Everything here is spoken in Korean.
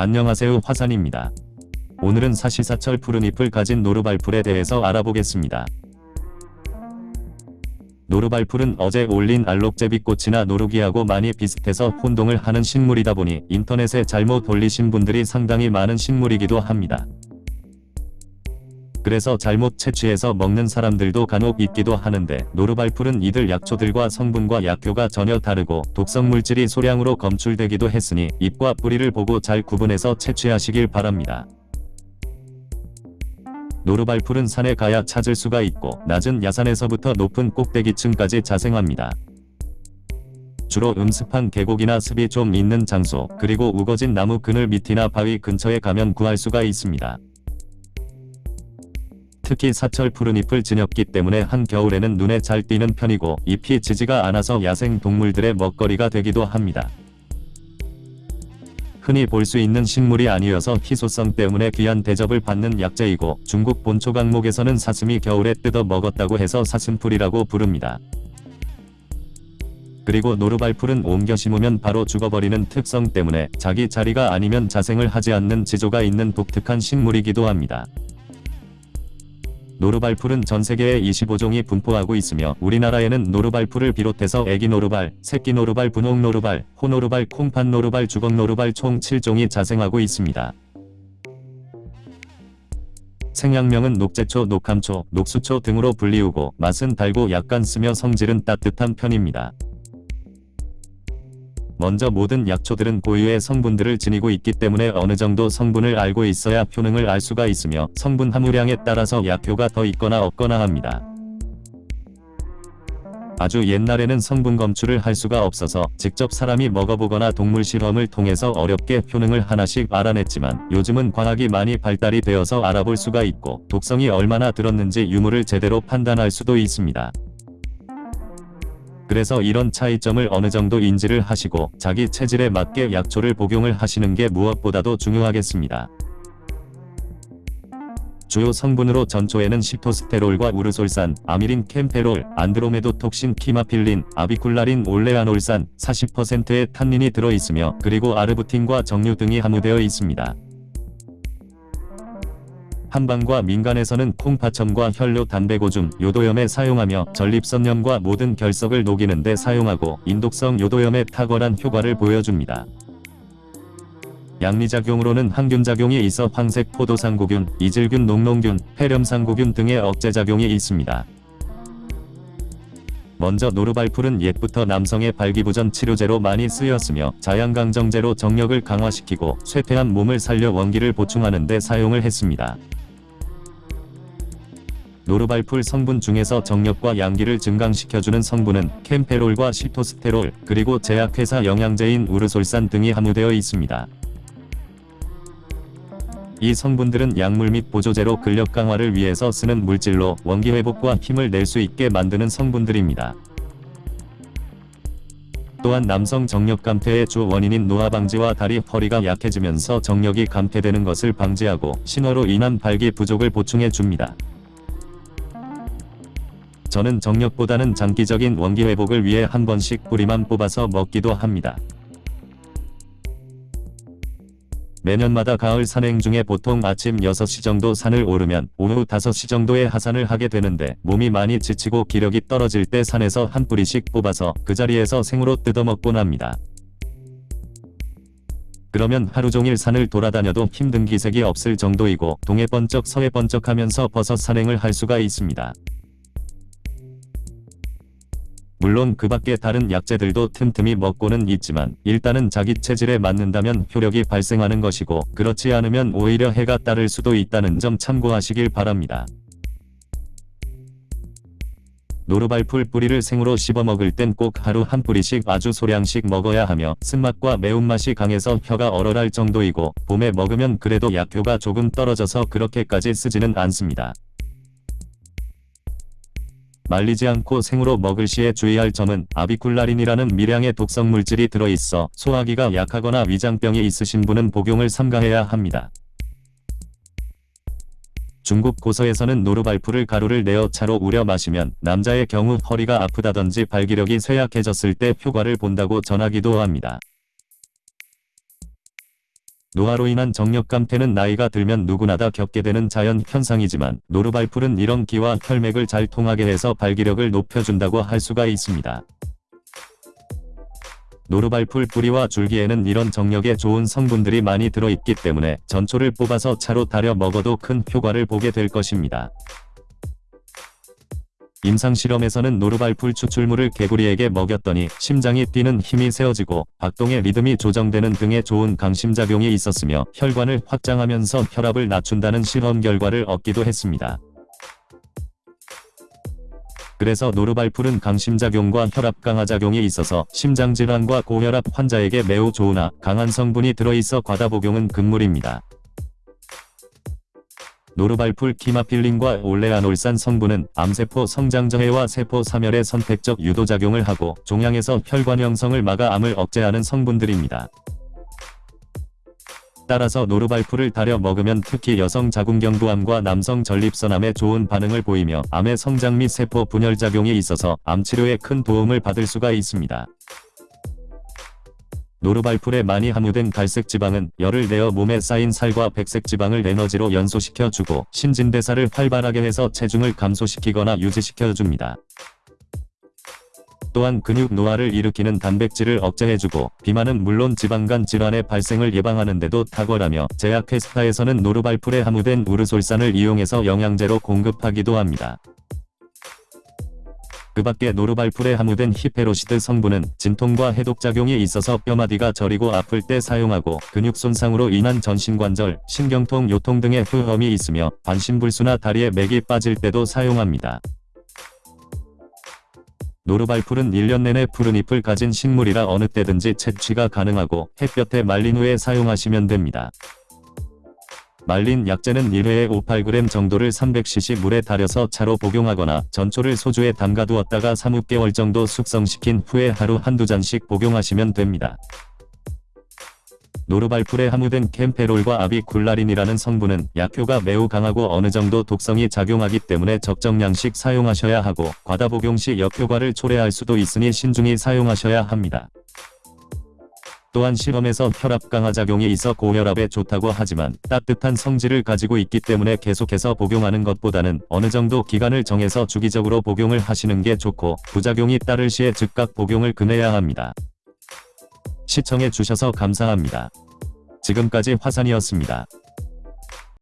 안녕하세요 화산입니다. 오늘은 사시사철 푸른 잎을 가진 노루발풀에 대해서 알아보겠습니다. 노루발풀은 어제 올린 알록제비꽃이나 노루기하고 많이 비슷해서 혼동을 하는 식물이다 보니 인터넷에 잘못 올리신 분들이 상당히 많은 식물이기도 합니다. 그래서 잘못 채취해서 먹는 사람들도 간혹 있기도 하는데 노루발풀은 이들 약초들과 성분과 약효가 전혀 다르고 독성물질이 소량으로 검출되기도 했으니 잎과 뿌리를 보고 잘 구분해서 채취하시길 바랍니다. 노루발풀은 산에 가야 찾을 수가 있고 낮은 야산에서부터 높은 꼭대기층까지 자생합니다. 주로 음습한 계곡이나 습이 좀 있는 장소 그리고 우거진 나무 그늘 밑이나 바위 근처에 가면 구할 수가 있습니다. 특히 사철 푸른 잎을 지녔기 때문에 한겨울에는 눈에 잘 띄는 편이고 잎이 지지가 않아서 야생 동물들의 먹거리가 되기도 합니다. 흔히 볼 수 있는 식물이 아니어서 희소성 때문에 귀한 대접을 받는 약재이고 중국 본초 강목에서는 사슴이 겨울에 뜯어 먹었다고 해서 사슴풀이라고 부릅니다. 그리고 노루발풀은 옮겨 심으면 바로 죽어버리는 특성 때문에 자기 자리가 아니면 자생을 하지 않는 지조가 있는 독특한 식물이기도 합니다. 노루발풀은 전세계에 25종이 분포하고 있으며 우리나라에는 노루발풀을 비롯해서 애기노루발, 새끼노루발, 분홍노루발, 호노루발, 콩팥노루발, 주걱노루발 총 7종이 자생하고 있습니다. 생양명은 녹제초, 녹함초, 녹수초 등으로 불리우고 맛은 달고 약간 쓰며 성질은 따뜻한 편입니다. 먼저 모든 약초들은 고유의 성분들을 지니고 있기 때문에 어느 정도 성분을 알고 있어야 효능을 알 수가 있으며 성분 함유량에 따라서 약효가 더 있거나 없거나 합니다. 아주 옛날에는 성분 검출을 할 수가 없어서 직접 사람이 먹어보거나 동물 실험을 통해서 어렵게 효능을 하나씩 알아냈지만 요즘은 과학이 많이 발달이 되어서 알아볼 수가 있고 독성이 얼마나 들었는지 유무를 제대로 판단할 수도 있습니다. 그래서 이런 차이점을 어느 정도 인지를 하시고 자기 체질에 맞게 약초를 복용을 하시는 게 무엇보다도 중요하겠습니다. 주요 성분으로 전초에는 시토스테롤과 우르솔산, 아미린 캠페롤, 안드로메도톡신 키마필린, 아비쿨라린 올레아놀산, 40%의 탄닌이 들어있으며 그리고 아르부틴과 정류 등이 함유되어 있습니다. 한방과 민간에서는 콩파첨과 혈뇨 담배고줌, 요도염에 사용하며 전립선염과 모든 결석을 녹이는 데 사용하고 인독성 요도염에 탁월한 효과를 보여줍니다. 양리작용으로는 항균작용이 있어 황색 포도상구균, 이질균 녹농균, 폐렴상구균 등의 억제작용이 있습니다. 먼저 노르발풀은 옛부터 남성의 발기부전 치료제로 많이 쓰였으며 자양강정제로 정력을 강화시키고 쇠퇴한 몸을 살려 원기를 보충하는 데 사용을 했습니다. 노르발풀 성분 중에서 정력과 양기를 증강시켜주는 성분은 캠페롤과 시토스테롤, 그리고 제약회사 영양제인 우르솔산 등이 함유되어 있습니다. 이 성분들은 약물 및 보조제로 근력 강화를 위해서 쓰는 물질로 원기 회복과 힘을 낼 수 있게 만드는 성분들입니다. 또한 남성 정력 감퇴의 주 원인인 노화 방지와 다리, 허리가 약해지면서 정력이 감퇴되는 것을 방지하고 신호로 인한 발기 부족을 보충해 줍니다. 저는 정력보다는 장기적인 원기 회복을 위해 한 번씩 뿌리만 뽑아서 먹기도 합니다. 매년마다 가을 산행 중에 보통 아침 6시 정도 산을 오르면 오후 5시 정도에 하산을 하게 되는데 몸이 많이 지치고 기력이 떨어질 때 산에서 한 뿌리씩 뽑아서 그 자리에서 생으로 뜯어먹곤 합니다. 그러면 하루 종일 산을 돌아다녀도 힘든 기색이 없을 정도이고 동해 번쩍 서해 번쩍 하면서 버섯 산행을 할 수가 있습니다. 물론 그 밖에 다른 약재들도 틈틈이 먹고는 있지만 일단은 자기 체질에 맞는다면 효력이 발생하는 것이고 그렇지 않으면 오히려 해가 따를 수도 있다는 점 참고하시길 바랍니다. 노루발풀 뿌리를 생으로 씹어 먹을 땐 꼭 하루 한 뿌리씩 아주 소량씩 먹어야 하며 쓴맛과 매운맛이 강해서 혀가 얼얼할 정도이고 봄에 먹으면 그래도 약효가 조금 떨어져서 그렇게까지 쓰지는 않습니다. 말리지 않고 생으로 먹을 시에 주의할 점은 아비쿨라린이라는 미량의 독성 물질이 들어있어 소화기가 약하거나 위장병이 있으신 분은 복용을 삼가해야 합니다. 중국 고서에서는 노르발프를 가루를 내어 차로 우려 마시면 남자의 경우 허리가 아프다든지 발기력이 쇠약해졌을 때 효과를 본다고 전하기도 합니다. 노화로 인한 정력 감퇴는 나이가 들면 누구나 다 겪게 되는 자연 현상이지만 노르발풀은 이런 기와 혈맥을 잘 통하게 해서 발기력을 높여준다고 할 수가 있습니다. 노르발풀 뿌리와 줄기에는 이런 정력에 좋은 성분들이 많이 들어있기 때문에 전초를 뽑아서 차로 달여 먹어도 큰 효과를 보게 될 것입니다. 임상실험에서는 노르발풀 추출물을 개구리에게 먹였더니 심장이 뛰는 힘이 세워지고 박동의 리듬이 조정되는 등의 좋은 강심작용이 있었으며 혈관을 확장하면서 혈압을 낮춘다는 실험 결과를 얻기도 했습니다. 그래서 노르발풀은 강심작용과 혈압 강화작용이 있어서 심장질환과 고혈압 환자에게 매우 좋으나 강한 성분이 들어있어 과다 복용은 금물입니다. 노르발풀 키마필린과 올레아놀산 성분은 암세포 성장저해와 세포 사멸에 선택적 유도작용을 하고 종양에서 혈관 형성을 막아 암을 억제하는 성분들입니다. 따라서 노르발풀을 달여 먹으면 특히 여성 자궁경부암과 남성 전립선암에 좋은 반응을 보이며 암의 성장 및 세포 분열작용이 있어서 암치료에 큰 도움을 받을 수가 있습니다. 노르발풀에 많이 함유된 갈색 지방은 열을 내어 몸에 쌓인 살과 백색 지방을 에너지로 연소시켜 주고 신진대사를 활발하게 해서 체중을 감소시키거나 유지시켜 줍니다. 또한 근육 노화를 일으키는 단백질을 억제해주고 비만은 물론 지방간 질환의 발생을 예방하는 데도 탁월하며 제약 회사에서는 노르발풀에 함유된 우르솔산을 이용해서 영양제로 공급하기도 합니다. 그 밖에 노르발풀에 함유된 히페로시드 성분은 진통과 해독작용이 있어서 뼈마디가 저리고 아플 때 사용하고 근육 손상으로 인한 전신관절, 신경통, 요통 등의 후험이 있으며 반신불수나 다리에 맥이 빠질 때도 사용합니다. 노르발풀은 1년 내내 푸른 잎을 가진 식물이라 어느 때든지 채취가 가능하고 햇볕에 말린 후에 사용하시면 됩니다. 말린 약재는 1회에 5-8g 정도를 300cc 물에 달여서 차로 복용하거나 전초를 소주에 담가두었다가 3-6개월 정도 숙성시킨 후에 하루 한두 잔씩 복용하시면 됩니다. 노르발풀에 함유된 캠페롤과 아비쿨라린이라는 성분은 약효가 매우 강하고 어느 정도 독성이 작용하기 때문에 적정량씩 사용하셔야 하고 과다 복용 시 역효과를 초래할 수도 있으니 신중히 사용하셔야 합니다. 또한 실험에서 혈압 강화 작용이 있어 고혈압에 좋다고 하지만 따뜻한 성질을 가지고 있기 때문에 계속해서 복용하는 것보다는 어느 정도 기간을 정해서 주기적으로 복용을 하시는 게 좋고 부작용이 따를 시에 즉각 복용을 금해야 합니다. 시청해 주셔서 감사합니다. 지금까지 화산이었습니다.